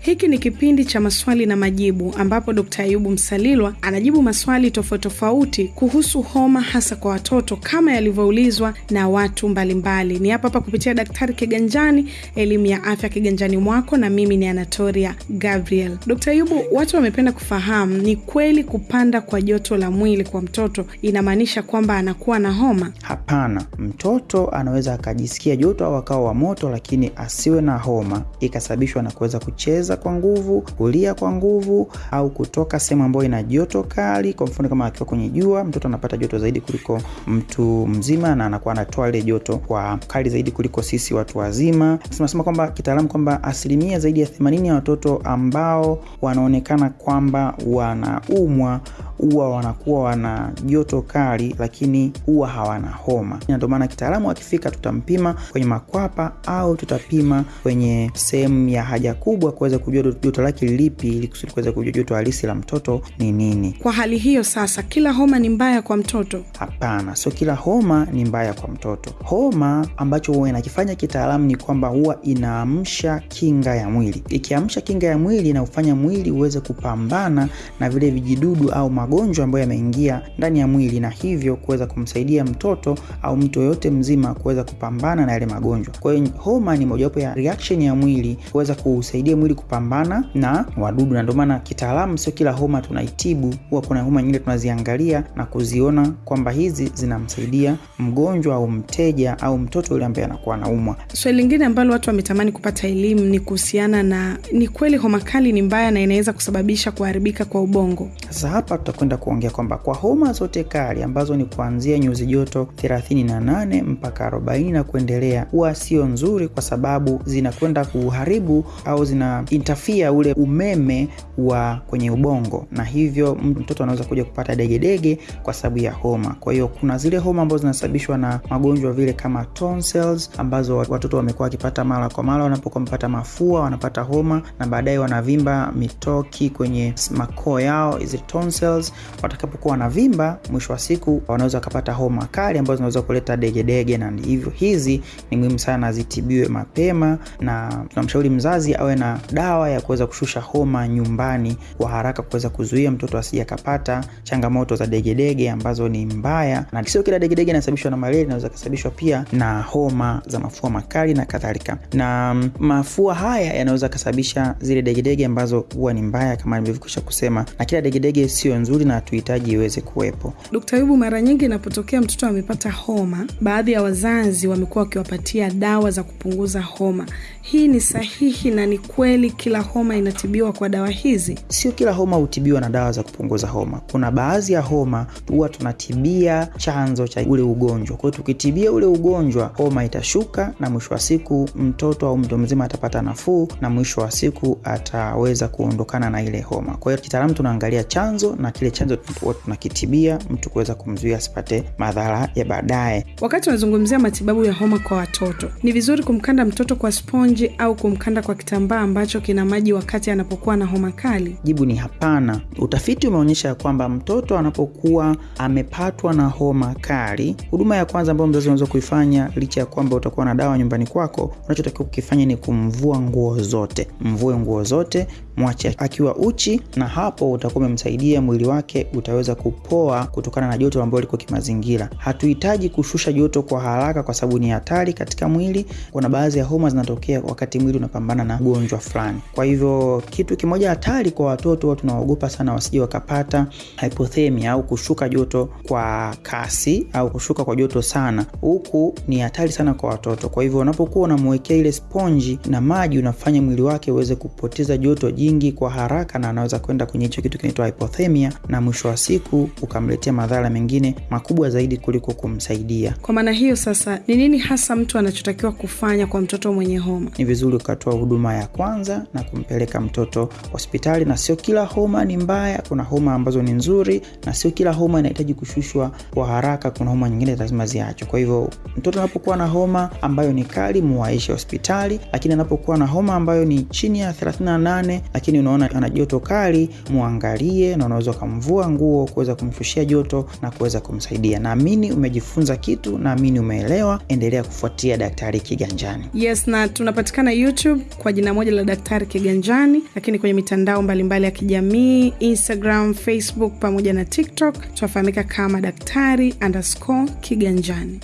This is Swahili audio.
Hiki ni kipindi cha maswali na majibu ambapo Dkt. Ayubu Msalilwa anajibu maswali tofauti tofauti kuhusu homa hasa kwa watoto kama yalivyoulizwa na watu mbalimbali mbali. Ni hapa hapa kupitia Daktari Kiganjani, elimu ya afya kiganjani mwako, na mimi ni Anatoria Gabriel. Dkt. Ayubu, watu wamependa kufahamu, ni kweli kupanda kwa joto la mwili kwa mtoto inamaanisha kwamba anakuwa na homa? Hapana, mtoto anaweza akajisikia joto au akawa wa moto, lakini asiwe na homa ikasababishwa na kuweza kucheza kwa nguvu, kulia kwa nguvu, au kutoka sehemu ambayo ina joto kali. Kwa mfano kama akiwa kwenye jua, mtoto anapata joto zaidi kuliko mtu mzima, na anakuwa anatoa ile joto kwa kali zaidi kuliko sisi watu wazima. Tunasema kwamba kitaalamu kwamba asilimia zaidi ya 80 ya watoto ambao wanaonekana kwamba wanaumwa huwa wanakuwa wana joto kali, lakini huwa hawana homa. Ndio maana kitaalamu akifika, tutampima kwenye makwapa au tutapima kwenye sehemu ya haja kubwa kuweza kujua joto lake lipi, ili kusudi kuweza kujua joto halisi la mtoto ni nini. Kwa hali hiyo sasa, kila homa ni mbaya kwa mtoto? Hapana, sio kila homa ni mbaya kwa mtoto. Homa ambacho huwa inakifanya kitaalamu ni kwamba huwa inaamsha kinga ya mwili. Ikiamsha kinga ya mwili inaufanya mwili uweze kupambana na vile vijidudu au magonjwa ambayo yameingia ndani ya mwili, na hivyo kuweza kumsaidia mtoto au mtu yoyote mzima kuweza kupambana na yale magonjwa. Kwa hiyo homa ni mojawapo ya reaction ya mwili kuweza kusaidia mwili kupambana na wadudu, na ndio maana kitaalamu sio kila homa tunaitibu. Huwa kuna homa nyingine tunaziangalia na kuziona kwamba hizi zinamsaidia mgonjwa au mteja au mtoto yule ambaye anakuwa anaumwa. Swali lingine ambalo watu wametamani kupata elimu ni kuhusiana na ni kweli homa kali ni mbaya na inaweza kusababisha kuharibika kwa ubongo. Sasa hapa tutakwenda kuongea kwamba kwa homa zote kali ambazo ni kuanzia nyuzi joto 38 mpaka 40 na kuendelea, huwa sio nzuri, kwa sababu zinakwenda kuharibu au zinaintafia ule umeme wa kwenye ubongo, na hivyo mtoto anaweza kuja kupata degedege kwa sababu ya homa. Kwa hiyo kuna zile homa ambazo zinasababishwa na magonjwa vile kama tonsils, ambazo watoto wamekuwa wakipata mara kwa mara wanapokuwa wamepata mafua, wanapata homa na baadaye wanavimba mitoki kwenye makoo yao, hizi tonsils. Watakapokuwa wanavimba, mwisho wa siku wanaweza wakapata homa kali ambazo zinaweza kuleta degedege, na hivyo hizi ni muhimu sana zitibiwe mapema, na tunamshauri mzazi awe na dawa ya kuweza kushusha homa nyumbani kwa haraka, kuweza kuzuia mtoto asije akapata changamoto za degedege ambazo ni mbaya, na sio kila degedege inasababishwa na malaria, inaweza kusababishwa pia na homa za mafua makali na kadhalika. Na mafua haya yanaweza kusababisha zile degedege ambazo huwa ni mbaya kama nilivyokwisha kusema, na kila degedege sio nzuri na hatuhitaji iweze kuwepo. Dkt. yubu mara nyingi inapotokea mtoto amepata homa, baadhi ya wazazi wamekuwa wakiwapatia dawa za kupunguza homa. Hii ni sahihi na ni kweli kila homa inatibiwa kwa dawa hizi? Sio kila homa hutibiwa na dawa za kupunguza homa. Kuna baadhi ya homa huwa tunatibia chanzo cha ule ugonjwa. Kwa hiyo tukitibia ule ugonjwa, homa itashuka na mwisho wa siku mtoto au mtu mzima atapata nafuu na mwisho wa siku ataweza kuondokana na ile homa. Kwa hiyo kitaalamu tunaangalia chanzo na kile chanzo huwa tunakitibia mtu kuweza kumzuia asipate madhara ya baadaye. Wakati unazungumzia matibabu ya homa kwa watoto, ni vizuri kumkanda mtoto kwa sponji au kumkanda kwa kitambaa ambacho kina maji wakati anapokuwa na homa kali? Jibu ni hapana. Utafiti umeonyesha ya kwamba mtoto anapokuwa amepatwa na homa kali, huduma ya kwanza ambayo mzazi unaweza kuifanya, licha ya kwamba utakuwa na dawa nyumbani kwako, unachotakiwa kukifanya ni kumvua nguo zote. Mvue nguo zote, mwache akiwa uchi, na hapo utakuwa umemsaidia mwili wake utaweza kupoa kutokana na joto ambalo liko kimazingira. Hatuhitaji kushusha joto kwa haraka, kwa sababu ni hatari katika mwili. Kuna baadhi ya homa zinatokea wakati mwili unapambana na ugonjwa fulani. Kwa hivyo kitu kimoja hatari kwa watoto, tunawaogopa sana wasije wakapata hypothemia au kushuka joto kwa kasi au kushuka kwa joto sana, huku ni hatari sana kwa watoto. Kwa hivyo unapokuwa unamwekea ile sponji na maji, unafanya mwili wake uweze kupoteza joto jingi kwa haraka, na anaweza kwenda kwenye hicho kitu kinaitwa hypothermia, na mwisho wa siku ukamletea madhara mengine makubwa zaidi kuliko kumsaidia. Kwa maana hiyo sasa, ni nini hasa mtu anachotakiwa kufanya kwa mtoto mwenye homa? Ni vizuri ukatoa huduma ya kwanza na kumpeleka mtoto hospitali, na sio kila homa ni mbaya. Kuna homa ambazo ni nzuri, na sio kila homa inahitaji kushushwa kwa haraka. Kuna homa nyingine lazima ziachwe. Kwa hivyo mtoto anapokuwa na homa ambayo ni kali, muwaishe hospitali, lakini anapokuwa na homa ambayo ni chini ya 38 lakini unaona ana joto kali, muangalie na unaweza ukamvua nguo kuweza kumshushia joto na kuweza kumsaidia. Naamini umejifunza kitu, naamini umeelewa. Endelea kufuatia Daktari Kiganjani. Yes, na tunapatikana YouTube kwa jina moja la Daktari Kiganjani, lakini kwenye mitandao mbalimbali mbali ya kijamii Instagram, Facebook pamoja na TikTok tunafahamika kama Daktari underscore Kiganjani.